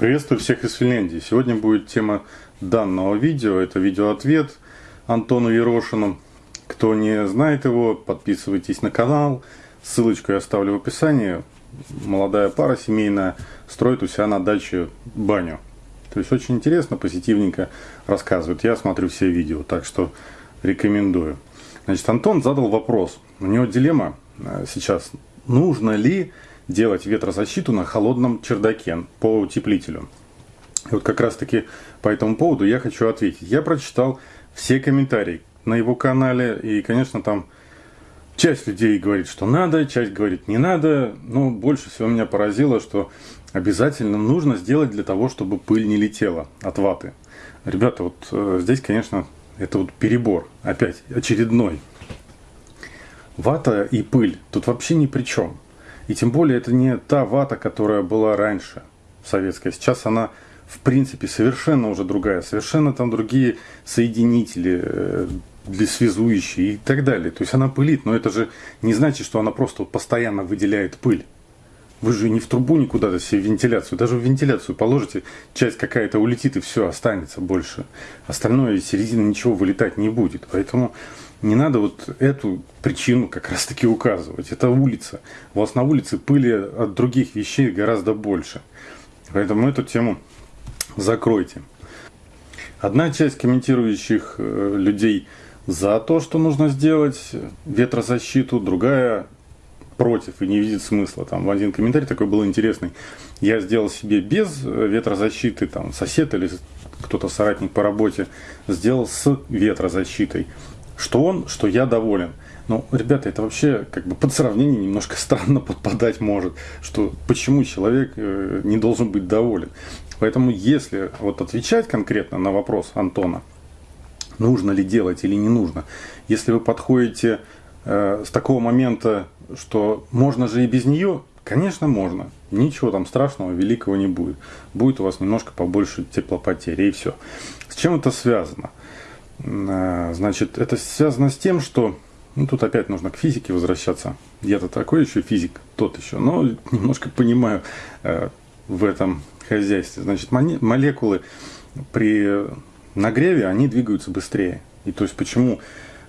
Приветствую всех из Финляндии. Сегодня будет тема данного видео. Это видеоответ Антону Ерошину. Кто не знает его, подписывайтесь на канал. Ссылочку я оставлю в описании. Молодая пара семейная строит у себя на даче баню. То есть очень интересно, позитивненько рассказывает. Я смотрю все видео, так что рекомендую. Значит, Антон задал вопрос. У него дилемма э, сейчас. Нужно ли делать ветрозащиту на холодном чердаке по утеплителю. И вот как раз таки по этому поводу я хочу ответить. Я прочитал все комментарии на его канале, и, конечно, там часть людей говорит, что надо, часть говорит не надо, но больше всего меня поразило, что обязательно нужно сделать для того, чтобы пыль не летела от ваты. Ребята, вот э, здесь, конечно, это вот перебор, опять очередной. Вата и пыль тут вообще ни при чем. И тем более это не та вата, которая была раньше, советская. Сейчас она, в принципе, совершенно уже другая. Совершенно там другие соединители, э, для связующие и так далее. То есть она пылит, но это же не значит, что она просто постоянно выделяет пыль. Вы же не в трубу никуда-то себе вентиляцию. Даже в вентиляцию положите, часть какая-то улетит и все, останется больше. Остальное из середины ничего вылетать не будет. Поэтому не надо вот эту причину как раз таки указывать. Это улица. У вас на улице пыли от других вещей гораздо больше. Поэтому эту тему закройте. Одна часть комментирующих э, людей за то, что нужно сделать ветрозащиту, другая против и не видит смысла. Там один комментарий такой был интересный. Я сделал себе без ветрозащиты, там сосед или кто-то соратник по работе сделал с ветрозащитой что он, что я доволен. Ну, ребята, это вообще как бы под сравнение немножко странно подпадать может, что почему человек э, не должен быть доволен. Поэтому если вот отвечать конкретно на вопрос Антона, нужно ли делать или не нужно, если вы подходите э, с такого момента, что можно же и без нее, конечно можно, ничего там страшного, великого не будет. Будет у вас немножко побольше теплопотери и все. С чем это связано? А, значит, это связано с тем, что ну, тут опять нужно к физике возвращаться. Я-то такой еще физик, тот еще, но немножко понимаю э, в этом хозяйстве. Значит, молекулы при нагреве, они двигаются быстрее. И то есть почему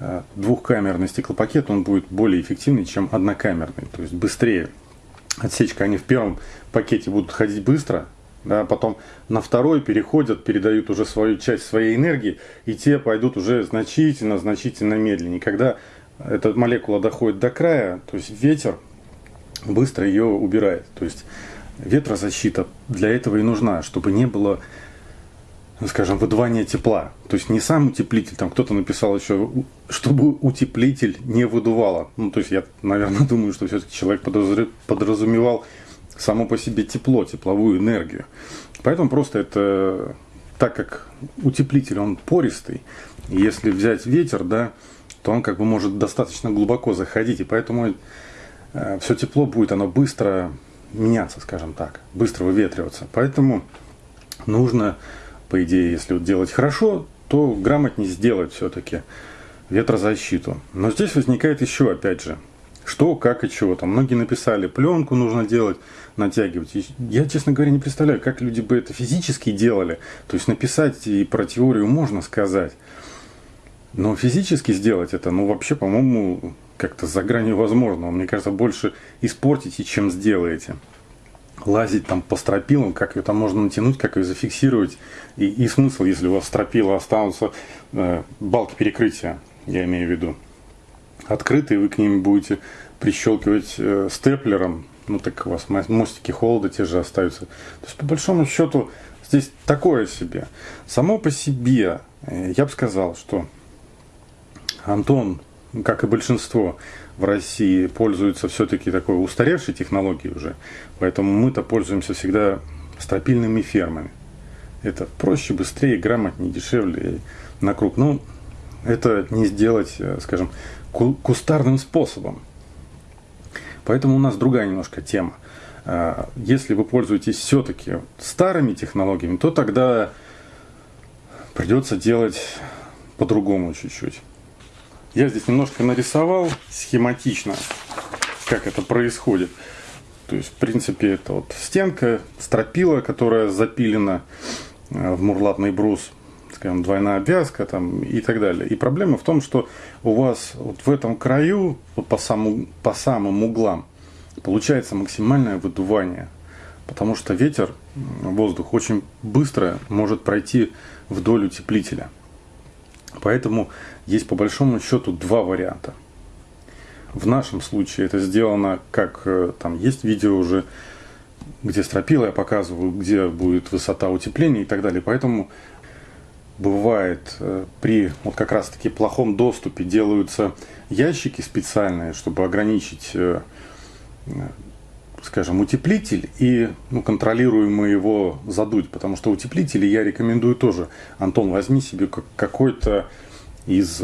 э, двухкамерный стеклопакет, он будет более эффективный, чем однокамерный, то есть быстрее. Отсечка, они в первом пакете будут ходить быстро, да, потом на второй переходят, передают уже свою часть своей энергии, и те пойдут уже значительно, значительно медленнее. Когда эта молекула доходит до края, то есть ветер быстро ее убирает. То есть ветрозащита для этого и нужна, чтобы не было, скажем, выдувания тепла. То есть не сам утеплитель, там кто-то написал еще, чтобы утеплитель не выдувало. Ну, то есть я, наверное, думаю, что все-таки человек подразумевал само по себе тепло, тепловую энергию. Поэтому просто это, так как утеплитель, он пористый, если взять ветер, да, то он как бы может достаточно глубоко заходить, и поэтому э, все тепло будет, оно быстро меняться, скажем так, быстро выветриваться. Поэтому нужно, по идее, если вот делать хорошо, то грамотнее сделать все-таки ветрозащиту. Но здесь возникает еще, опять же, что, как и чего. Там многие написали, пленку нужно делать, натягивать. Я, честно говоря, не представляю, как люди бы это физически делали. То есть написать и про теорию можно сказать. Но физически сделать это, ну вообще, по-моему, как-то за гранью возможного. Мне кажется, больше испортите, чем сделаете. Лазить там по стропилам, как ее там можно натянуть, как ее зафиксировать. И, и смысл, если у вас стропила останутся, э, балки перекрытия, я имею в виду открытые, вы к ним будете прищелкивать э, степлером, ну так у вас мостики холода те же остаются. То есть по большому счету здесь такое себе. Само по себе э, я бы сказал, что Антон, как и большинство в России, пользуется все-таки такой устаревшей технологией уже. Поэтому мы-то пользуемся всегда стропильными фермами. Это проще, быстрее, грамотнее, дешевле на круг. Ну, это не сделать, э, скажем, кустарным способом. Поэтому у нас другая немножко тема. А, если вы пользуетесь все-таки старыми технологиями, то тогда придется делать по-другому чуть-чуть. Я здесь немножко нарисовал схематично, как это происходит. То То есть, в принципе, это вот стенка, стропила, которая запилена э, в мурлатный брус, скажем, двойная обвязка там, и так далее. И проблема в том, что у вас вот в этом краю, по, саму, по самым углам, получается максимальное выдувание. Потому что ветер, воздух очень быстро может пройти вдоль утеплителя. Поэтому есть по большому счету два варианта. В нашем случае это сделано, как э, там есть видео уже, где стропила я показываю, где будет высота утепления и так далее. Поэтому бывает э, при вот как раз таки плохом доступе делаются ящики специальные, чтобы ограничить, э, скажем, утеплитель и ну, контролируемо его задуть, потому что утеплители я рекомендую тоже. Антон, возьми себе какой-то из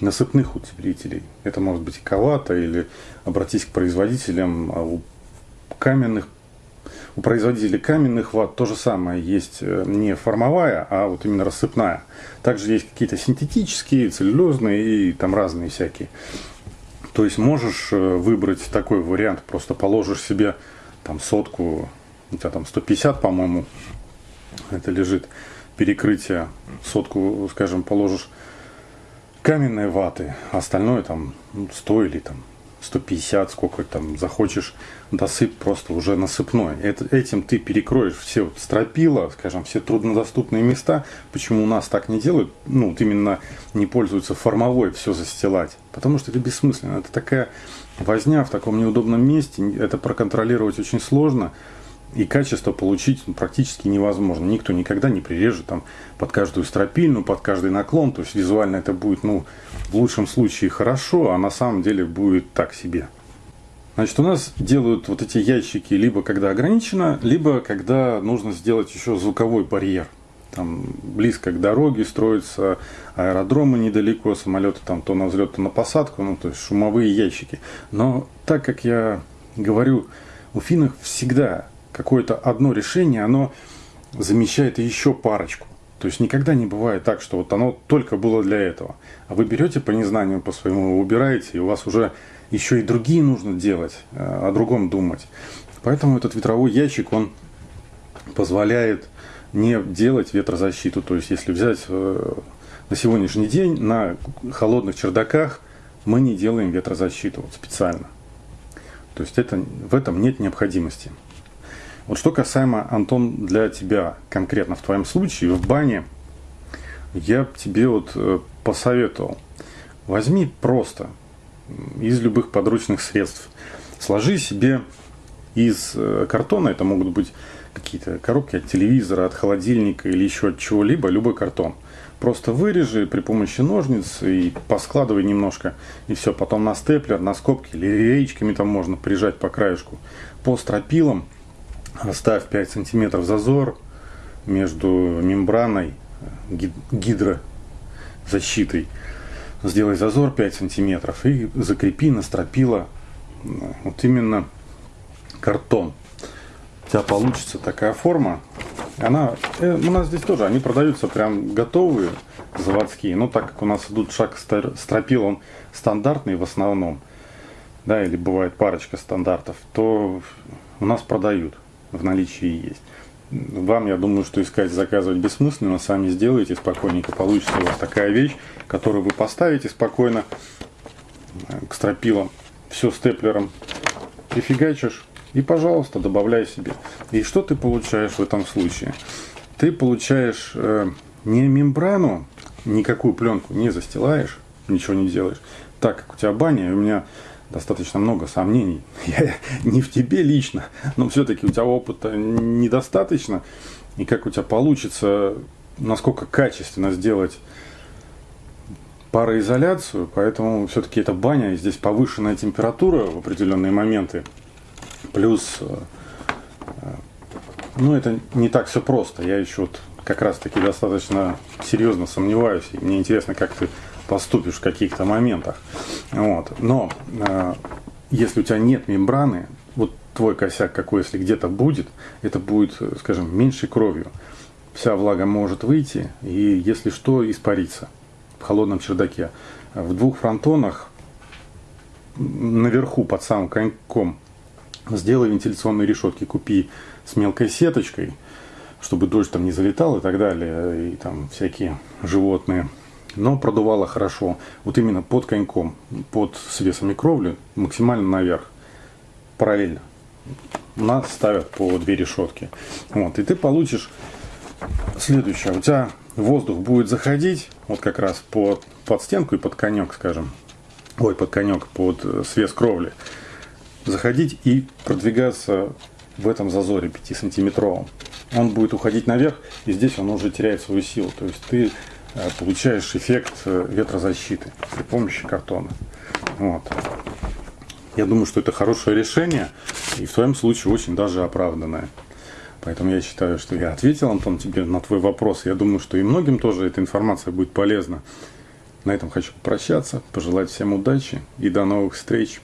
насыпных утеплителей. Это может быть ковата или обратись к производителям а каменных у производителей каменных ват то же самое есть э, не формовая, а вот именно рассыпная. Также есть какие-то синтетические, целлюлезные и там разные всякие. То есть можешь э, выбрать такой вариант, просто положишь себе там сотку, у тебя там 150, по-моему, это лежит перекрытие, сотку, скажем, положишь каменной ваты, а остальное там 100 ну, или там 150, сколько там захочешь, досып просто уже насыпной. Это, этим ты перекроешь все вот стропила, скажем, все труднодоступные места. Почему у нас так не делают? Ну, вот именно не пользуются формовой все застилать. Потому что это бессмысленно. Это такая возня в таком неудобном месте. Это проконтролировать очень сложно и качество получить ну, практически невозможно. Никто никогда не прирежет там под каждую стропильну, под каждый наклон. То есть визуально это будет, ну, в лучшем случае хорошо, а на самом деле будет так себе. Значит, у нас делают вот эти ящики либо когда ограничено, либо когда нужно сделать еще звуковой барьер. Там близко к дороге строятся аэродромы недалеко, самолеты там то на взлет, то на посадку, ну то есть шумовые ящики. Но так как я говорю, у финнов всегда какое-то одно решение, оно замещает еще парочку. То есть никогда не бывает так, что вот оно только было для этого. А вы берете по незнанию, по своему, убираете, и у вас уже еще и другие нужно делать, э, о другом думать. Поэтому этот ветровой ящик, он позволяет не делать ветрозащиту. То есть если взять э, на сегодняшний день на холодных чердаках мы не делаем ветрозащиту вот специально. То есть это, в этом нет необходимости. Вот что касаемо, Антон, для тебя конкретно в твоем случае, в бане, я тебе вот э, посоветовал. Возьми просто из любых подручных средств. Сложи себе из э, картона, это могут быть какие-то коробки от телевизора, от холодильника или еще от чего-либо, любой картон. Просто вырежи при помощи ножниц и поскладывай немножко. И все, потом на степлер, на скобки или реечками там можно прижать по краешку. По стропилам – Оставь 5 сантиметров зазор между мембраной гидрозащитой. Сделай зазор 5 сантиметров и закрепи на стропила вот именно картон. У тебя получится такая форма. Она, э, у нас здесь тоже, они продаются прям готовые, заводские. Но так как у нас идут шаг стропил, он стандартный в основном, да, или бывает парочка стандартов, то у нас продают в наличии есть. Вам, я думаю, что искать, заказывать бессмысленно, сами сделаете спокойненько, получится у вас такая вещь, которую вы поставите спокойно э, к стропилам, все степлером прифигачишь и, пожалуйста, добавляй себе. И что ты получаешь в этом случае? Ты получаешь э, не мембрану, никакую пленку не застилаешь, ничего не делаешь, так как у тебя баня, у меня достаточно много сомнений. Я не в тебе лично, но все-таки у тебя опыта недостаточно. И как у тебя получится, насколько качественно сделать пароизоляцию, поэтому все-таки это баня, и здесь повышенная температура в определенные моменты. Плюс, э, э, ну это не так все просто. Я еще вот как раз таки достаточно серьезно сомневаюсь. И мне интересно, как ты поступишь в каких-то моментах. Вот. Но э, если у тебя нет мембраны, вот твой косяк какой, если где-то будет, это будет, скажем, меньшей кровью. Вся влага может выйти и, если что, испариться в холодном чердаке. В двух фронтонах наверху под самым коньком сделай вентиляционные решетки, купи с мелкой сеточкой, чтобы дождь там не залетал и так далее, и там всякие животные. Но продувало хорошо, вот именно под коньком, под свесами кровли, максимально наверх, параллельно. У нас ставят по две решетки. Вот, и ты получишь следующее. У тебя воздух будет заходить вот как раз под, под стенку и под конек, скажем. Ой, под конек, под свес кровли. Заходить и продвигаться в этом зазоре 5-сантиметровом. Он будет уходить наверх, и здесь он уже теряет свою силу. То есть ты э, получаешь эффект э, ветрозащиты при помощи картона. Вот. Я думаю, что это хорошее решение, и в твоем случае очень даже оправданное. Поэтому я считаю, что я ответил, Антон, тебе на твой вопрос. Я думаю, что и многим тоже эта информация будет полезна. На этом хочу попрощаться, пожелать всем удачи и до новых встреч.